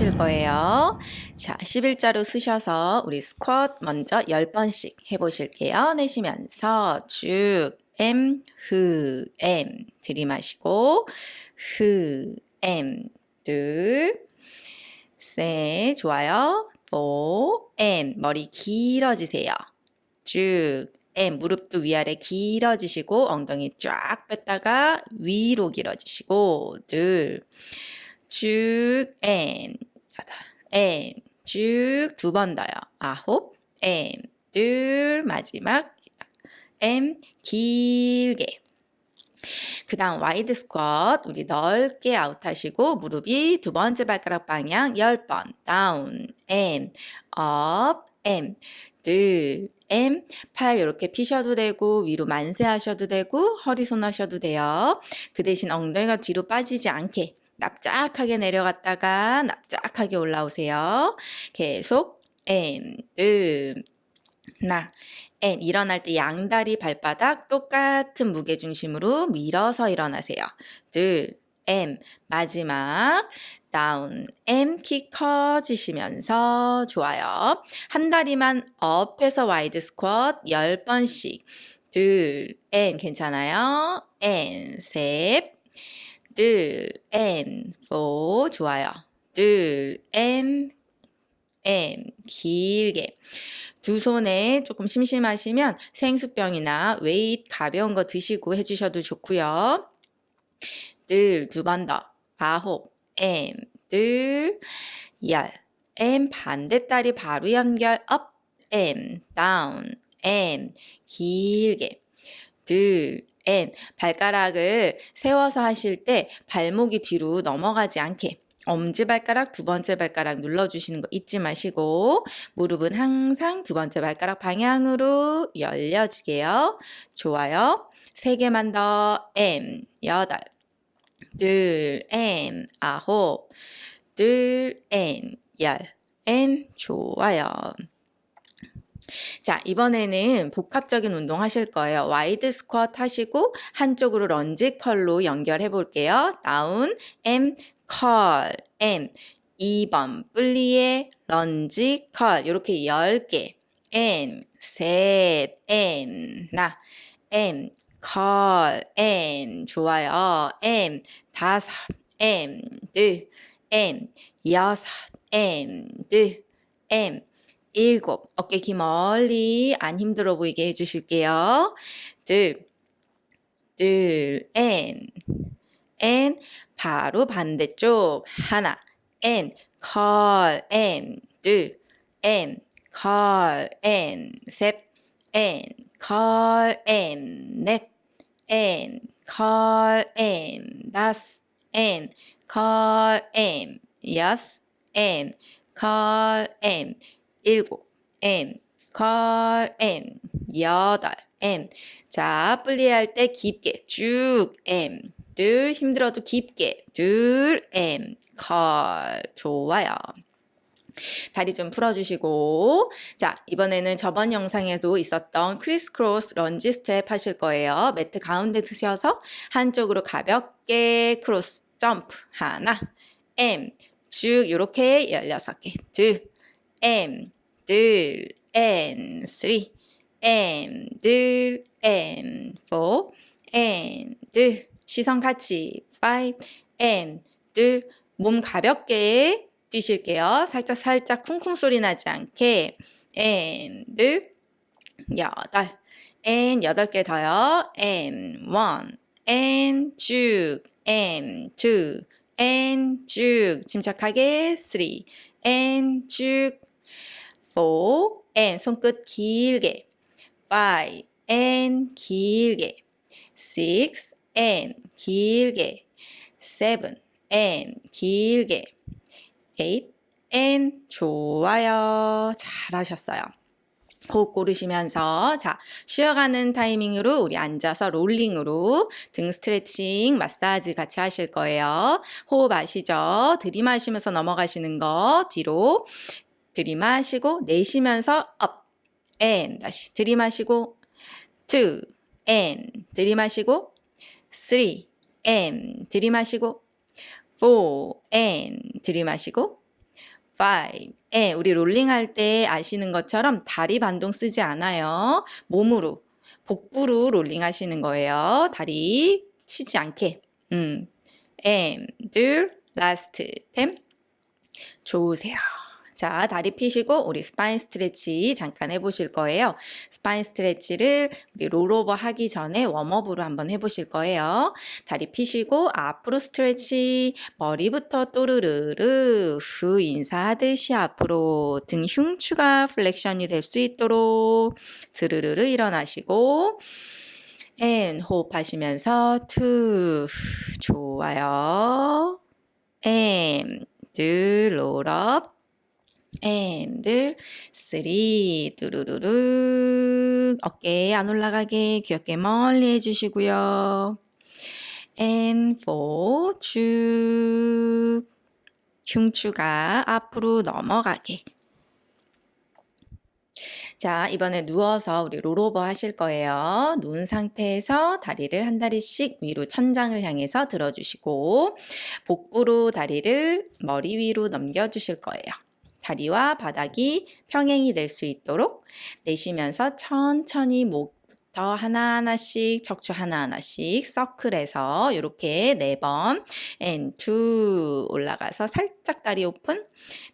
하실 거예요. 자, 11자로 쓰셔서 우리 스쿼트 먼저 10번씩 해보실게요. 내쉬면서 쭉 M, 흐, M 들이마시고 흐, M 둘, 셋 좋아요. 4, M 머리 길어지세요. 쭉 M 무릎도 위아래 길어지시고 엉덩이 쫙 뺐다가 위로 길어지시고 둘, 쭉 M M. 쭉 두 번 더요. 아홉, and. 둘 마지막 and. 길게. 그 다음 wide 스쿼트 우리 넓게 아웃하시고 무릎이 두 번째 발가락 방향 10번. 다운. M. 업 M. 둘. M. 팔 이렇게 피셔도 되고 위로 만세 하셔도 되고 허리 손 하셔도 돼요. 그 대신 엉덩이가 뒤로 빠지지 않게 납작하게 내려갔다가 납작하게 올라오세요. 계속 and 둘 나, M 일어날 때 양다리 발바닥 똑같은 무게 중심으로 밀어서 일어나세요. 둘, M 마지막 down and 키 커지시면서 좋아요. 한 다리만 up해서 wide 스쿼트 10번씩 둘, and 괜찮아요. and 셋, 둘, and 4 좋아요. 둘, M M 길게 두 손에 조금 심심하시면 생수병이나 weight 가벼운 거 드시고 해주셔도 좋고요. 둘, 두 번 더. 아홉, and, 둘, 열. and 반대다리 바로 연결, up, M, 다운, M, 길게. 둘, M. 발가락을 세워서 하실 때 발목이 뒤로 넘어가지 않게 엄지발가락 두 번째 발가락 눌러주시는 거 잊지 마시고 무릎은 항상 두 번째 발가락 방향으로 열려지게요. 좋아요. 세 개만 더 M 여덟 둘 M 아홉 둘 M 열 M 좋아요. 자, 이번에는 복합적인 운동 하실 거예요. wide 스쿼트 하시고 한쪽으로 lunge curl로 연결해 볼게요. 다운, M, 컬, M. 2번 plié lunge curl 이렇게 10개. M 셋 M 나. M 컬 M 좋아요. and 다섯 and 둘 and 여섯 and 둘 and 일곱. 어깨 기 멀리 안 힘들어 보이게 해주실게요. 둘둘 and and 바로 반대쪽. 하나. and curl. and 둘 and curl. and 셋 and curl. and 넷 and curl. and 다섯 and curl. and 여섯 and curl. and 일곱. and. curl and. 여덟. and. 자 분리할 때 깊게 쭉 M. 둘 힘들어도 깊게 둘 and. curl 좋아요. 다리 좀 풀어주시고. 자 이번에는 저번 영상에도 있었던 criss cross lunge 스텝 하실 거예요. 매트 가운데 드셔서 한쪽으로 가볍게 크로스 점프 하나 M. 쭉 이렇게 16개 둘 M 둘 N 3 M 둘 N 4 N 둘 시선 같이. 5 N 둘몸 가볍게 뛰실게요. 살짝 살짝 쿵쿵 소리 나지 않게. N 둘 여덟. N 여덟 개 더요. N 원 N 쭉. N 투 N 쭉. 침착하게 3 N 쭉 4 N 손끝 길게. 5 N 길게. 6 N 길게. seven N 길게. eight and 좋아요. 잘하셨어요. 호흡 고르시면서 자 쉬어가는 타이밍으로 우리 앉아서 롤링으로 등 스트레칭 마사지 같이 하실 거예요. 호흡 아시죠? 들이마시면서 넘어가시는 거 뒤로 들이마시고 내쉬면서 up and 다시 들이마시고 two and 들이마시고 3 M 들이마시고 4 and 들이마시고 five. 예, 우리 롤링 할 때 아시는 것처럼 다리 반동 쓰지 않아요. 몸으로, 복부로 롤링 하시는 거예요. 다리 치지 않게. 음. and, last, ten. 좋으세요. 자, 다리 피시고 우리 spine stretch 잠깐 해보실 거예요. spine stretch를 우리 roll over 하기 전에 warm up으로 한번 해보실 거예요. 다리 피시고 앞으로 stretch 머리부터 또르르르 후 인사하듯이 앞으로 등 흉추가 flexion이 될 수 있도록 드르르르 일어나시고 and 호흡하시면서 two 좋아요. and 둘, roll up and three 뚜루루루 어깨 안 올라가게 귀 어깨 멀리 해주시고요. and four 쭉 흉추가 앞으로 넘어가게 자, 이번에 누워서 우리 롤오버 하실 거예요. 누운 상태에서 다리를 한 다리씩 위로 천장을 향해서 들어주시고 복부로 다리를 머리 위로 넘겨주실 거예요. 다리와 바닥이 평행이 될 수 있도록 내쉬면서 천천히 목부터 하나하나씩 척추 하나하나씩 서클해서 이렇게 네번 and 올라가서 살짝 다리 오픈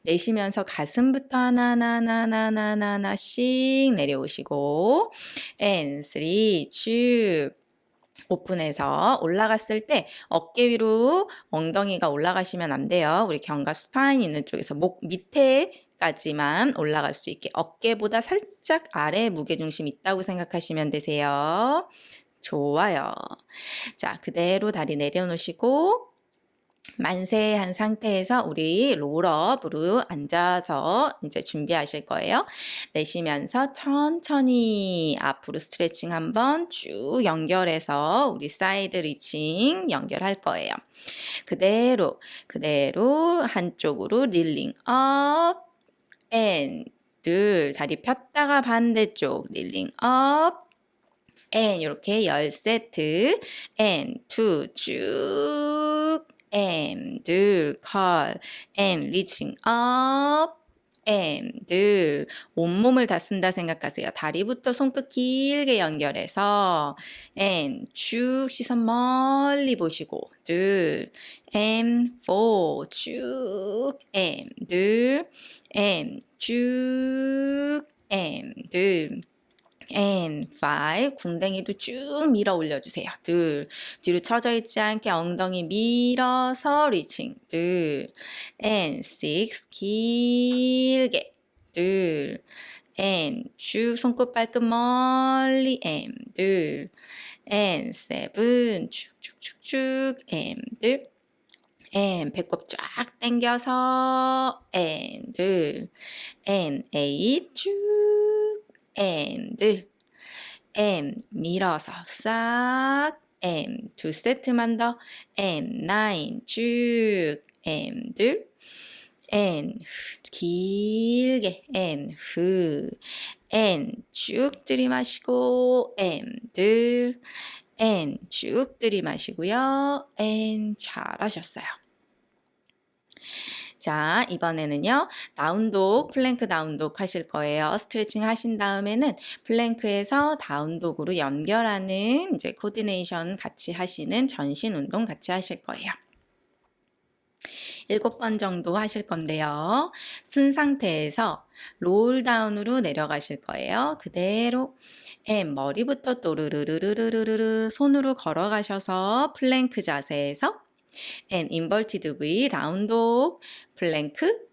내쉬면서 가슴부터 하나하나하나하나하나씩 내려오시고 and 쭉 오픈해서 올라갔을 때 어깨 위로 엉덩이가 올라가시면 안 돼요. 우리 견갑 spine 있는 쪽에서 목 밑에까지만 올라갈 수 있게 어깨보다 살짝 아래 무게중심 있다고 생각하시면 되세요. 좋아요. 자, 그대로 다리 내려놓으시고 만세한 상태에서 우리 roll up으로 앉아서 이제 준비하실 거예요. 내쉬면서 천천히 앞으로 스트레칭 한번 쭉 연결해서 우리 side reaching 연결할 거예요. 그대로 그대로 한쪽으로 reaching up and, 둘 다리 폈다가 반대쪽 reaching up and, 이렇게 10세트 and, two, 쭉 and 둘 cut and reaching up and 둘 온몸을 다 쓴다 생각하세요. 다리부터 손끝 길게 연결해서 and 쭉 시선 멀리 보시고 둘 and four 쭉 and 둘 and 쭉 and 둘 and five 궁뎅이도 쭉 밀어 올려주세요. 둘 뒤로 처져 있지 않게 엉덩이 밀어서 리칭 둘 and six 길게. 둘 and 쭉 손끝 발끝 멀리 and 둘 and seven 쭉쭉쭉쭉 and 둘 and 배꼽 쫙 당겨서 and 둘 and eight 쭉 and and 밀어서 싹 and 두 세트만 더 and nine 쭉 and 둘 and 길게 and 후 and 쭉 들이마시고 and 둘 and 쭉 들이마시고요 and 잘하셨어요. 자, 이번에는요, down dog, plank down dog 하실 거예요. 스트레칭 하신 다음에는 plank에서 down dog으로 연결하는 이제 coordination 같이 하시는 전신 운동 같이 하실 거예요. 일곱 번 정도 하실 건데요. 선 상태에서 roll down으로 내려가실 거예요. 그대로 and 머리부터 또르르르르르르르 손으로 걸어가셔서 플랭크 자세에서 and inverted V down dog plank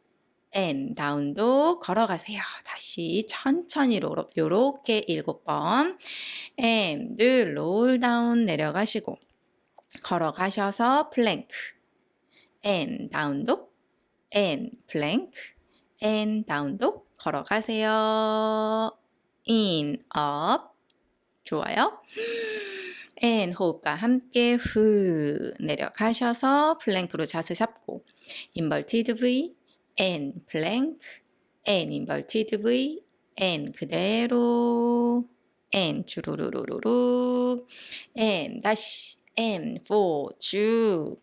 and down dog 걸어가세요. 다시 천천히 요렇게 일곱 번 and roll down 내려가시고 걸어가셔서 plank and down dog and plank and down dog 걸어가세요. and up 좋아요. And 호흡과 함께 후 내려가셔서 plank로 자세 잡고 inverted V and plank and inverted V and 그대로 and 주르르르르 and 다시 쭉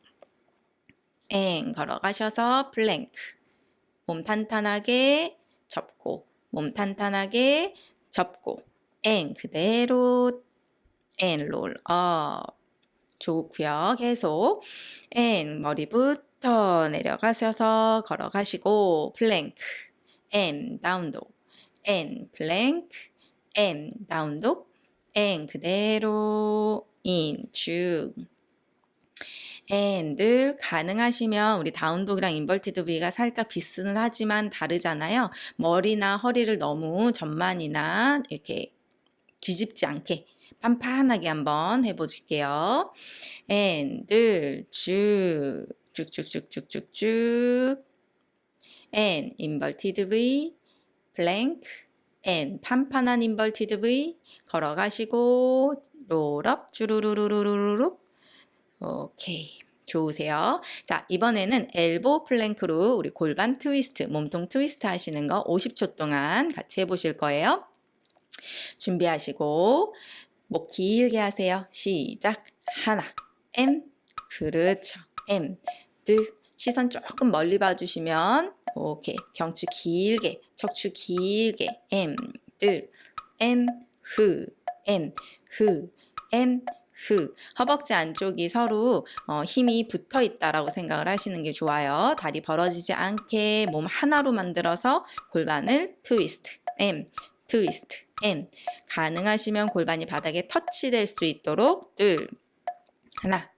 and 걸어가셔서 플랭크 몸 탄탄하게 잡고 몸 탄탄하게 잡고 and 그대로 and roll up 좋고요. 계속 and 머리부터 내려가셔서 걸어가시고 플랭크 앤 다운독 앤 플랭크 앤 다운독 앤 그대로 인쭉 앤들 가능하시면 우리 다운독이랑 인버티드 V가 살짝 비슷은 하지만 다르잖아요. 머리나 허리를 너무 전만이나 이렇게 뒤집지 않게 판판하게 한번 해보실게요. and 둘 쭉 쭉쭉쭉쭉쭉쭉 and inverted V plank and 판판한 inverted V 걸어가시고 roll up 주르르르르르륵 오케이. 좋으세요. 자, 이번에는 elbow plank로 우리 골반 트위스트, 몸통 트위스트 하시는 거 50초 동안 같이 해보실 거예요. 준비하시고 목 길게 하세요. 시작. 하나, M, 그렇죠. M, 둘, 시선 조금 멀리 봐주시면 오케이. 경추 길게, 척추 길게, M, 둘, M, 흐, M, 흐, M, 흐. 허벅지 안쪽이 서로 어, 힘이 붙어 있다라고 생각을 하시는 게 좋아요. 다리 벌어지지 않게 몸 하나로 만들어서 골반을 트위스트, M, 트위스트, M. 가능하시면 골반이 바닥에 터치될 수 있도록 둘, 하나,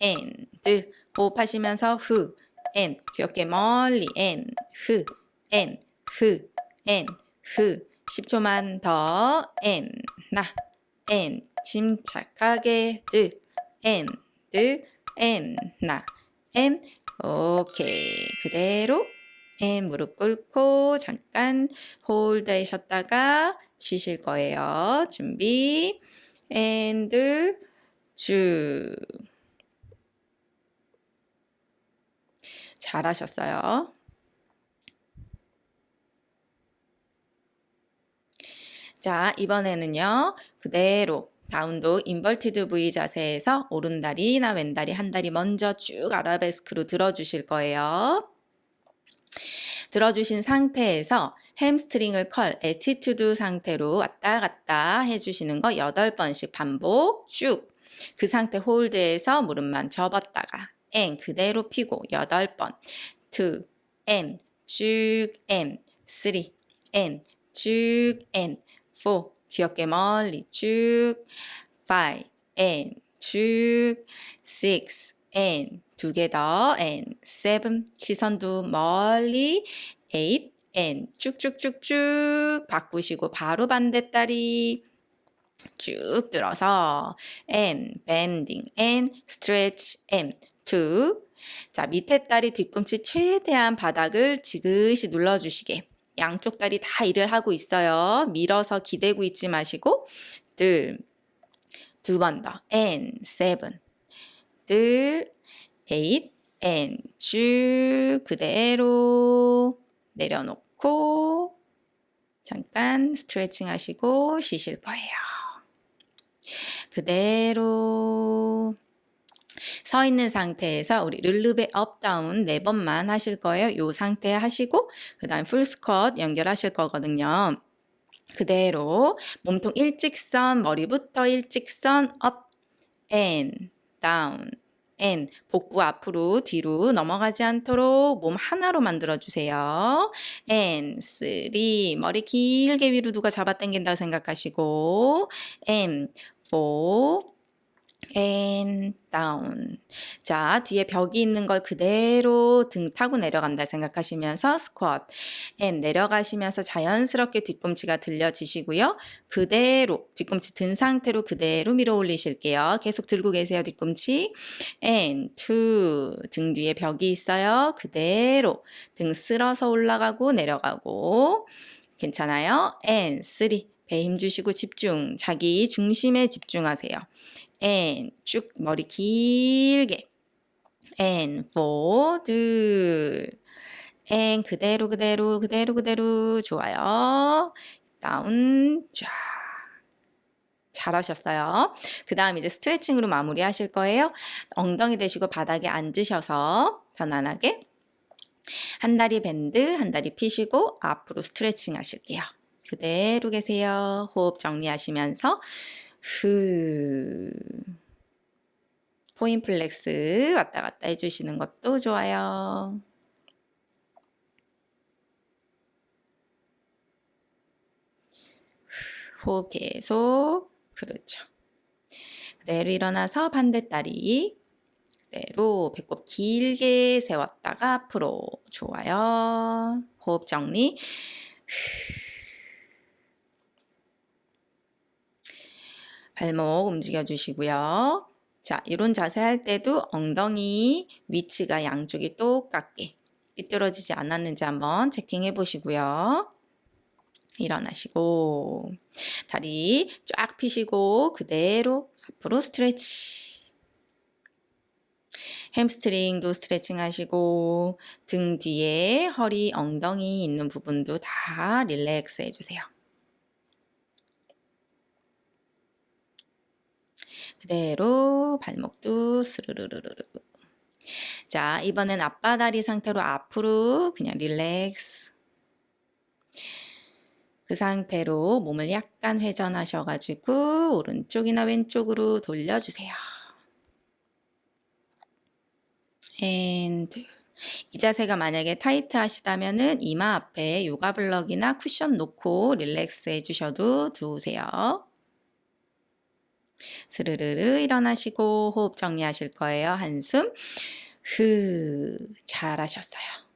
N, 둘. 호흡하시면서 후, N. 귀엽게 멀리 흐. 10초만 더 N, 나, N. 침착하게 둘, N, 둘, N, 나, And. 오케이. 그대로 and 무릎 꿇고 잠깐 hold해 셨다가 쉬실 거예요. 준비. and 둘 쭉. 잘하셨어요. 자, 이번에는요. 그대로 down dog inverted V 자세에서 오른다리나 왼다리 한 다리 먼저 쭉 아라베스크로 들어주실 거예요. 들어주신 상태에서 hamstring을 curl, attitude 상태로 왔다 갔다 해주시는 거 8번씩 반복 쭉. 그 상태 hold해서 무릎만 접었다가 and 그대로 피고 8번. 2, and, 쭉, and, 3, and, 쭉, and, 4, 길게 멀리 쭉, 5, and, 쭉, 6, and, 두 개 더, and, 7, 시선도 멀리, 8, and, 쭉쭉쭉쭉 바꾸시고 바로 반대다리 쭉 들어서. and, bending, and, stretch, and, 2, 자, 밑에 다리 뒤꿈치 최대한 바닥을 지그시 눌러주시게. 양쪽 다리 다 일을 하고 있어요. 밀어서 기대고 있지 마시고 둘, 두 번 더, and, seven, 둘, eight, and, 쭉 그대로 내려놓고 잠깐 스트레칭 하시고 쉬실 거예요. 그대로 서 있는 상태에서 우리 relevé up down 네 번만 하실 거예요. 이 상태 하시고 그 다음 full squat 연결하실 거거든요. 그대로 몸통 일직선 머리부터 일직선 up and, down and 복부 앞으로 뒤로 넘어가지 않도록 몸 하나로 만들어 주세요. and three 머리 길게 위로 누가 잡아 당긴다고 생각하시고 앤포 and down. 자, 뒤에 벽이 있는 걸 그대로 등 타고 내려간다 생각하시면서 squat. and 내려가시면서 자연스럽게 뒤꿈치가 들려지시고요. 그대로 뒤꿈치 든 상태로 그대로 밀어 올리실게요. 계속 들고 계세요, 뒤꿈치. and two. 등 뒤에 벽이 있어요. 그대로 등 쓸어서 올라가고 내려가고. 괜찮아요? and three. 배힘 주시고 집중. 자기 중심에 집중하세요. And 쭉 머리 길게 and four 둘 and 그대로 그대로 그대로 그대로 좋아요 down 쫙 잘하셨어요. 그 다음 이제 스트레칭으로 마무리 하실 거예요. 엉덩이 대시고 바닥에 앉으셔서 편안하게 한 다리 bend, 한 다리 피시고 앞으로 스트레칭 하실게요. 그대로 계세요. 호흡 정리하시면서 후 point flex 왔다 갔다 해주시는 것도 좋아요. 호흡 계속 그렇죠. 그대로 일어나서 반대다리 그대로 배꼽 길게 세웠다가 앞으로 좋아요. 호흡 정리 발목 움직여 주시고요. 자, 이런 자세 할 때도 엉덩이 위치가 양쪽이 똑같게 삐뚤어지지 않았는지 한번 체킹해 보시고요. 일어나시고 다리 쫙 펴시고 그대로 앞으로 stretch hamstring도 스트레칭 하시고 등 뒤에 허리 엉덩이 있는 부분도 다 relax 해주세요. 그대로 발목도 스르르르르 자 이번엔 아빠다리 상태로 앞으로 그냥 relax 그 상태로 몸을 약간 회전하셔가지고 오른쪽이나 왼쪽으로 돌려주세요. and 이 자세가 만약에 tight 하시다면 은 이마 앞에 요가 block이나 쿠션 놓고 relax 해주셔도 좋으세요. 스르르르 일어나시고 호흡 정리하실 거예요. 한숨 후 잘하셨어요.